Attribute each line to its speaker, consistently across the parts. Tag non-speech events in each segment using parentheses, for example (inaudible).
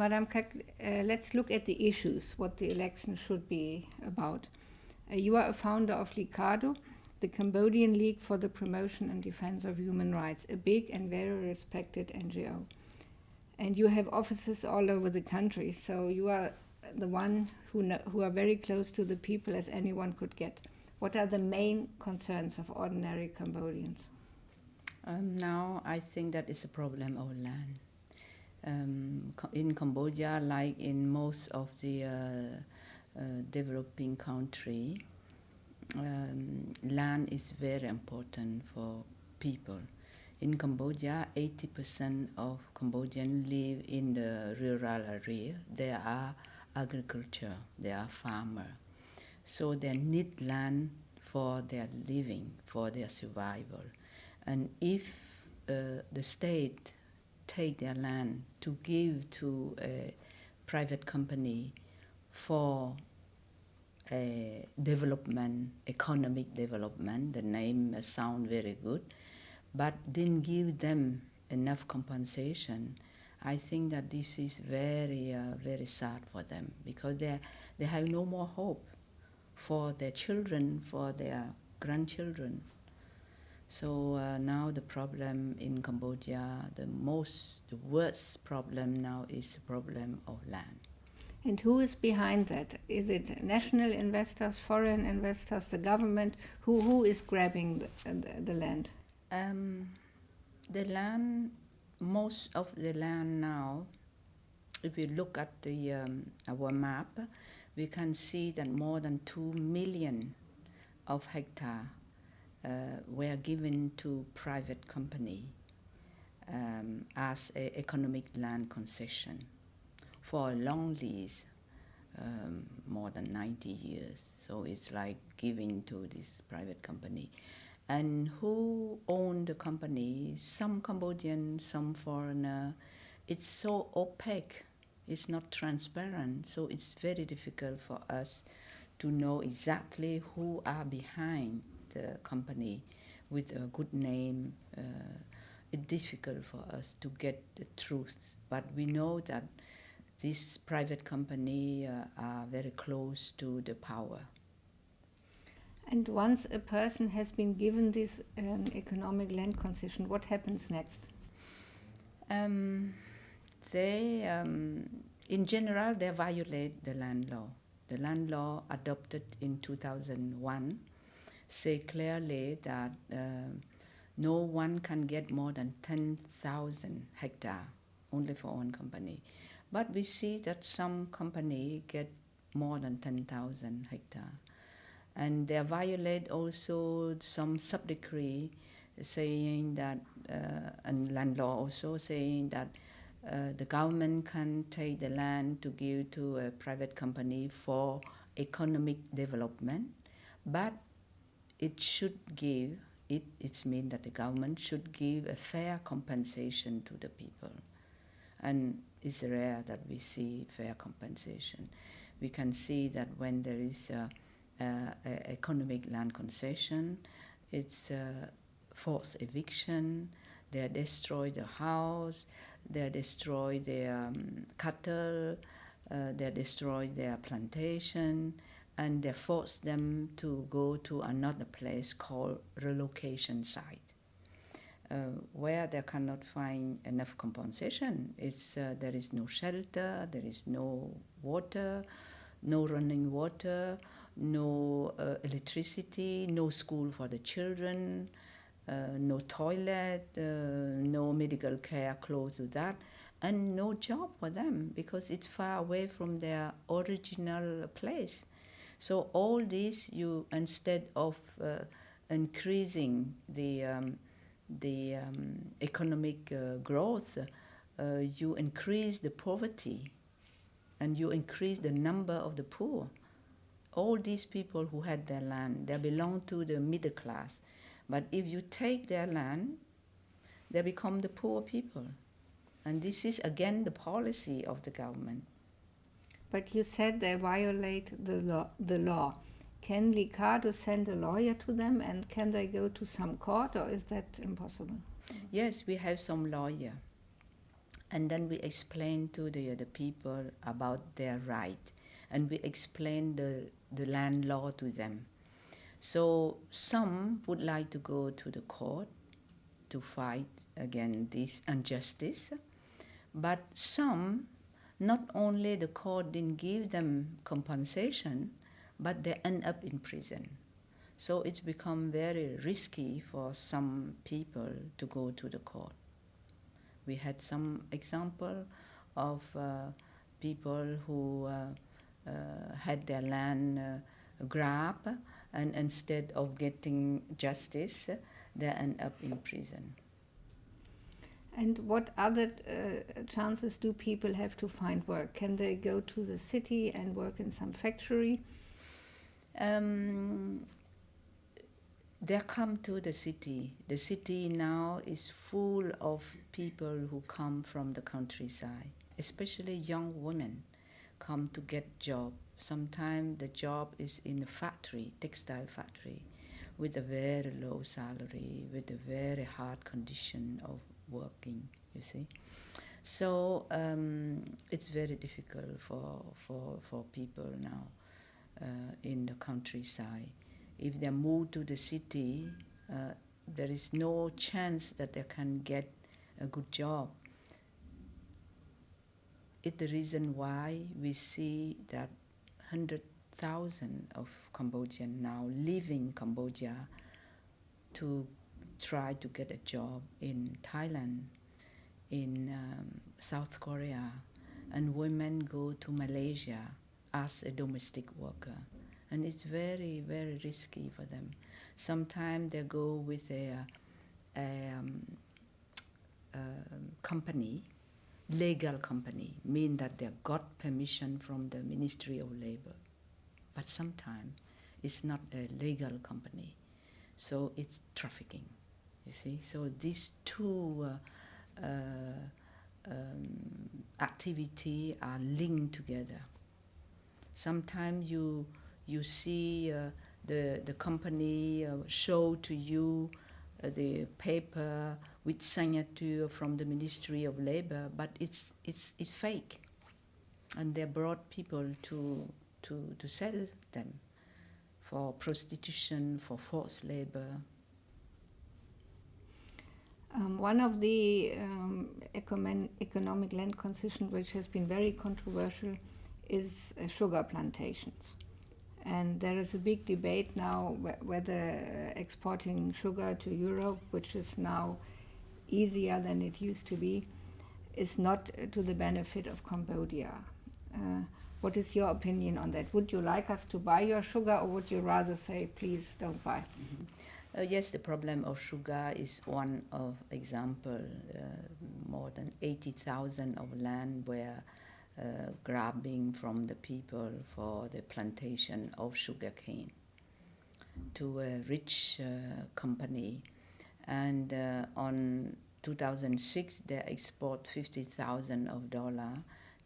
Speaker 1: Madam uh, let's look at the issues, what the election should be about. Uh, you are a founder of LICADHO, the Cambodian League for the Promotion and Defense of Human Rights, a big and very respected NGO. And you have offices all over the country, so you are the one who, who are very close to the people as anyone could get. What are the main concerns of ordinary Cambodians?
Speaker 2: Um, now, I think that is a problem of land. Um, in Cambodia, like in most of the uh, uh, developing country, um, land is very important for people. In Cambodia, 80% of Cambodians live in the rural area. They are agriculture, they are farmer. So they need land for their living, for their survival. And if uh, the state take their land to give to a private company for a development, economic development, the name sound very good, but didn't give them enough compensation, I think that this is very, uh, very sad for them because they, they have no more hope for their children, for their grandchildren. So uh, now the problem in Cambodia, the most, the worst problem now is the problem of land.
Speaker 1: And who is behind that? Is it national investors, foreign investors, the government? Who, who is grabbing the, the, the land?
Speaker 2: Um, the land, most of the land now, if we look at the, um, our map, we can see that more than 2 million of hectare were given to private company um, as a economic land concession for a long lease, um, more than 90 years. So it's like giving to this private company. And who own the company? Some Cambodian, some foreigner. It's so opaque. It's not transparent. So it's very difficult for us to know exactly who are behind the company with a good name. Uh, it's difficult for us to get the truth. But we know that this private company uh, are very close to the power.
Speaker 1: And once a person has been given this um, economic land concession, what happens next?
Speaker 2: Um, they, um, in general, they violate the land law. The land law adopted in 2001 say clearly that uh, no one can get more than 10,000 hectare only for one company. But we see that some company get more than 10,000 hectare. And they violate also some sub-decree saying that, uh, and land law also saying that uh, the government can take the land to give to a private company for economic development, but it should give, it, it means that the government should give a fair compensation to the people. And it's rare that we see fair compensation. We can see that when there is a, a, a economic land concession, it's forced eviction, they destroy the house, they destroy their um, cattle, uh, they destroy their plantation, and they force them to go to another place called relocation site. Uh, where they cannot find enough compensation. It's, uh, there is no shelter, there is no water, no running water, no uh, electricity, no school for the children, uh, no toilet, uh, no medical care close to that, and no job for them because it's far away from their original place. So all this, you instead of uh, increasing the um, the um, economic uh, growth, uh, you increase the poverty and you increase the number of the poor. All these people who had their land, they belong to the middle class. But if you take their land, they become the poor people. And this is again the policy of the government.
Speaker 1: But you said they violate the law. The law. Can LICADHO send a lawyer to them and can they go to some court or is that impossible?
Speaker 2: Yes, we have some lawyer. and then we explain to the, the people about their right and we explain the, the land law to them. So some would like to go to the court to fight against this injustice, but some, not only the court didn't give them compensation, but they end up in prison. So it's become very risky for some people to go to the court. We had some example of uh, people who uh, uh, had their land uh, grabbed, and instead of getting justice, they end up in prison.
Speaker 1: And what other uh, chances do people have to find work? Can they go to the city and work in some factory?
Speaker 2: Um, they come to the city. The city now is full of people who come from the countryside, especially young women come to get job. Sometimes the job is in a factory, textile factory, with a very low salary, with a very hard condition of working, you see. So um, it's very difficult for, for, for people now uh, in the countryside if they move to the city, uh, there is no chance that they can get a good job. It's the reason why we see that 100,000 of Cambodians now leaving Cambodia to try to get a job in Thailand, in um, South Korea, and women go to Malaysia as a domestic worker and it's very very risky for them. Sometimes they go with a, a um, um, company, legal company, mean that they got permission from the Ministry of Labor, but sometimes it's not a legal company, so it's trafficking. You see, so these two. Uh, uh, um, activity are linked together. Sometimes you you see uh, the, the company uh, show to you the paper with signature from the Ministry of Labor, but it's, it's, it's fake. And they brought people to, to, to sell them for prostitution, for forced labor.
Speaker 1: Um, one of the um, economic land concessions which has been very controversial is uh, sugar plantations. And there is a big debate now wh whether exporting sugar to Europe, which is now easier than it used to be, is not to the benefit of Cambodia. Uh, what is your opinion on that? Would you like us to buy your sugar, or would you rather say, please don't buy? Mm
Speaker 2: -hmm. Uh, yes, the problem of sugar is one of example. Uh, more than 80,000 of land were uh, grabbing from the people for the plantation of sugarcane to a rich uh, company. And uh, on 2006, they export 50,000 of dollar.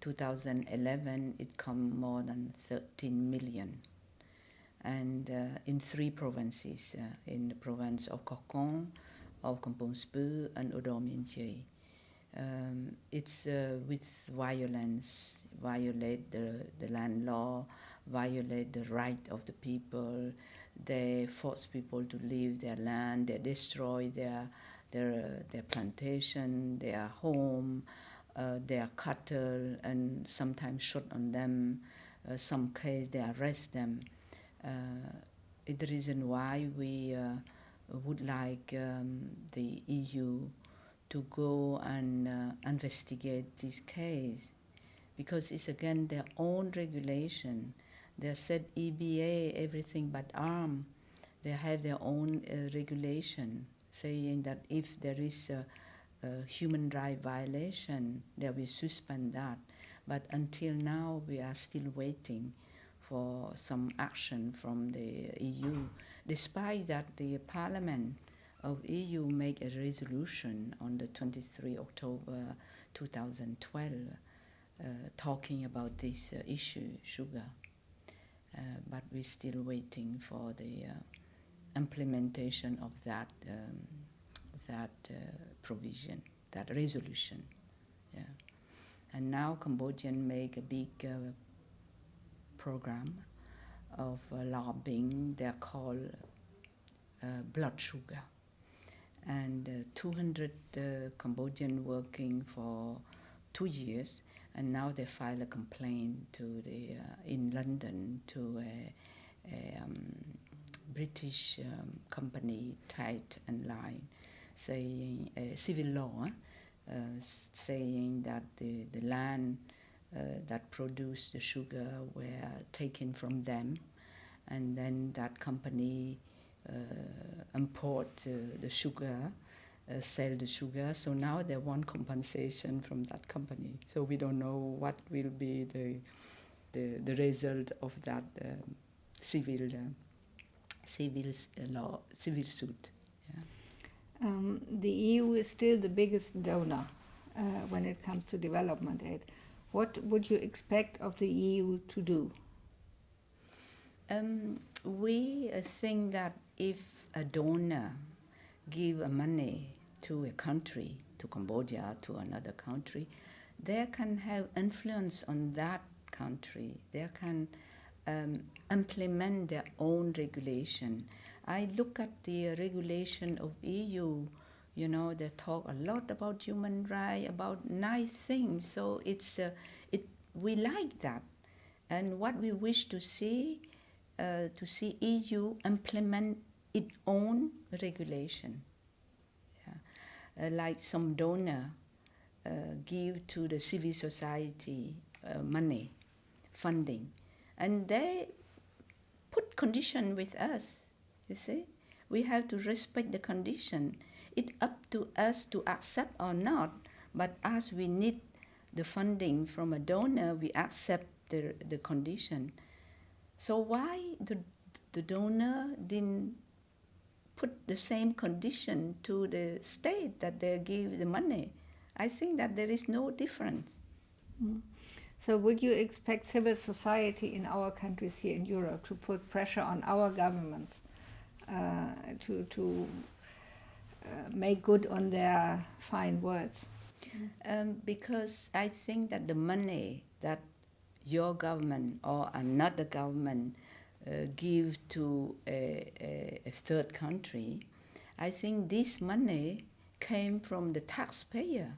Speaker 2: 2011, it come more than 13 million. And uh, in three provinces, uh, in the province of Koh Kong, of Kampong and Udom um, it's uh, with violence, violate the, the land law, violate the right of the people. They force people to leave their land. They destroy their their their plantation, their home, uh, their cattle, and sometimes shoot on them. Uh, some case they arrest them. Uh, the reason why we uh, would like um, the EU to go and uh, investigate this case because it's again their own regulation. They said EBA, everything but arm. They have their own uh, regulation saying that if there is a, a human right violation, they will suspend that. But until now, we are still waiting for some action from the EU, despite that the parliament of EU made a resolution on the 23 October 2012 uh, talking about this uh, issue, sugar. Uh, but we're still waiting for the uh, implementation of that, um, that uh, provision, that resolution. Yeah, and now Cambodian make a big uh, program of uh, lobbying. They're called uh, blood sugar, and uh, 200 uh, Cambodian working for two years, and now they file a complaint to the in London to a, a um, British um, company, Tate and Lyle, saying uh, civil law, uh, saying that the, the land that produce the sugar were taken from them, and then that company uh, import uh, the sugar, uh, sell the sugar. So now they want compensation from that company. So we don't know what will be the the, the result of that um, civil civil law civil suit.
Speaker 1: Um, the EU is still the biggest donor uh, when it comes to development aid. What would you expect of the EU to do?
Speaker 2: Um, we think that if a donor give money to a country, to Cambodia, to another country, they can have influence on that country. They can um, implement their own regulation. I look at the regulation of EU. You know, they talk a lot about human rights, about nice things. So it's uh, it we like that, and what we wish to see uh, to see EU implement its own regulation. Yeah. Uh, like some donor uh, give to the civil society uh, money, funding, and they put condition with us. You see, we have to respect the condition. It's up to us to accept or not. But as we need the funding from a donor, we accept the the condition. So why the, the donor didn't put the same condition to the state that they give the money? I think that there is no difference.
Speaker 1: Mm. So would you expect civil society in our countries here in Europe to put pressure on our governments uh, to, to make good on their fine words?
Speaker 2: Um, because I think that the money that your government or another government uh, give to a, a, a, third country, I think this money came from the taxpayer.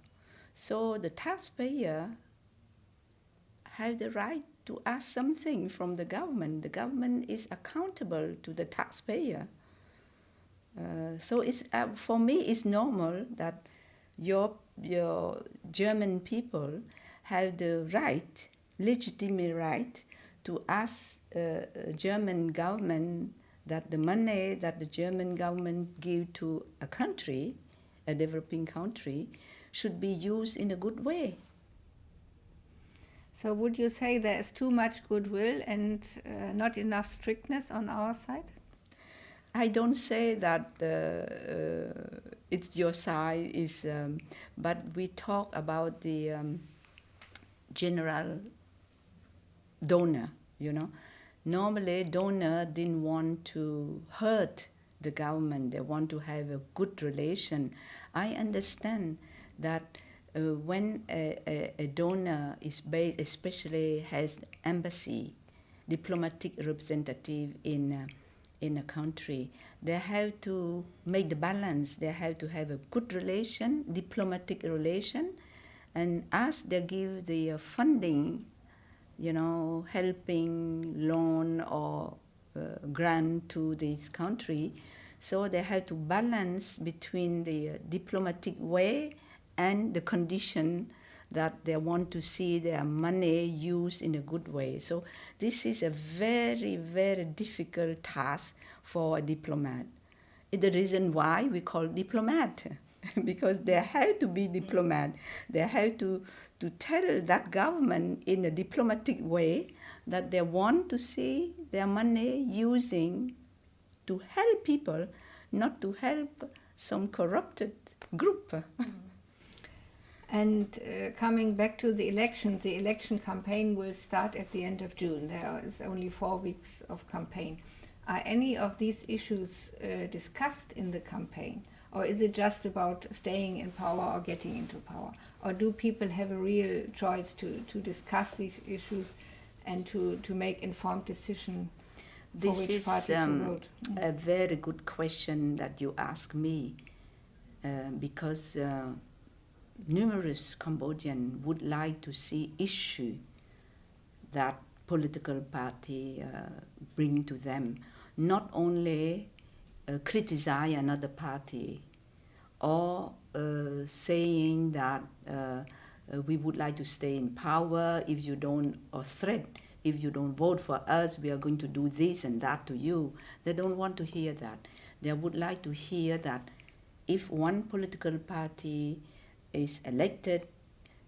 Speaker 2: So the taxpayer have the right to ask something from the government. The government is accountable to the taxpayer. Uh, so it's, uh, for me, it's normal that your, your German people have the right legitimate right to ask uh, German government that the money that the German government give to a country, a developing country, should be used in a good way.
Speaker 1: So would you say there is too much goodwill and uh, not enough strictness on our side?
Speaker 2: I don't say that uh, it's your side, is, um, but we talk about the um, general donor, you know. Normally, donor didn't want to hurt the government. They want to have a good relation. I understand that uh, when a, a, a, donor is based, especially has embassy, diplomatic representative in uh, in a country, they have to make the balance. They have to have a good relation, diplomatic relation, and as they give the uh, funding you know, helping loan or uh, grant to this country. So they have to balance between the uh, diplomatic way and the condition that they want to see their money used in a good way. So this is a very, very difficult task for a diplomat. It's the reason why we call diplomat, (laughs) because they have to be diplomat. They have to to tell that government in a diplomatic way that they want to see their money using to help people, not to help some corrupted group. (laughs)
Speaker 1: And uh, coming back to the election, the election campaign will start at the end of June. There is only four weeks of campaign. Are any of these issues uh, discussed in the campaign? Or is it just about staying in power or getting into power? Or do people have a real choice to, to discuss these issues and to, to make informed decision for
Speaker 2: This
Speaker 1: which
Speaker 2: is
Speaker 1: party to
Speaker 2: um?
Speaker 1: Mm.
Speaker 2: a very good question that you ask me uh, because uh, numerous Cambodians would like to see issue that political party uh, bring to them, not only uh, criticize another party or uh, saying that uh, uh, we would like to stay in power if you don't, or threat, if you don't vote for us, we are going to do this and that to you. They don't want to hear that. They would like to hear that if one political party is elected,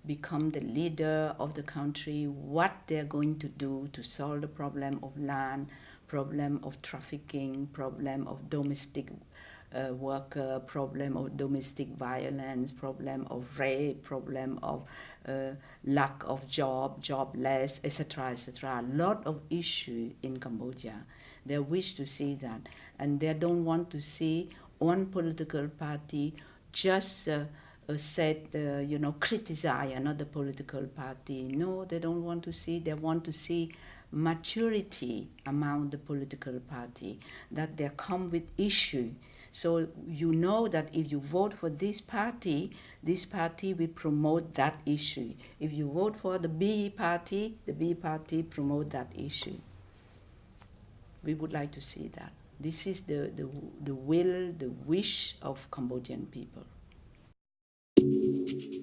Speaker 2: become the leader of the country, what they're going to do to solve the problem of land, problem of trafficking, problem of domestic uh, worker, problem of domestic violence, problem of rape, problem of uh, lack of job, jobless, etc., etc. A lot of issue in Cambodia. They wish to see that, and they don't want to see one political party just uh, said, uh, you know, criticize another political party. No, they don't want to see. They want to see maturity among the political party, that they come with issue. So you know that if you vote for this party, this party will promote that issue. If you vote for the B party, the B party promote that issue. We would like to see that. This is the, the, the will, the wish of Cambodian people thank you